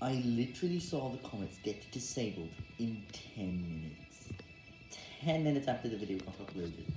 I literally saw the comments get disabled in 10 minutes. 10 minutes after the video got uploaded.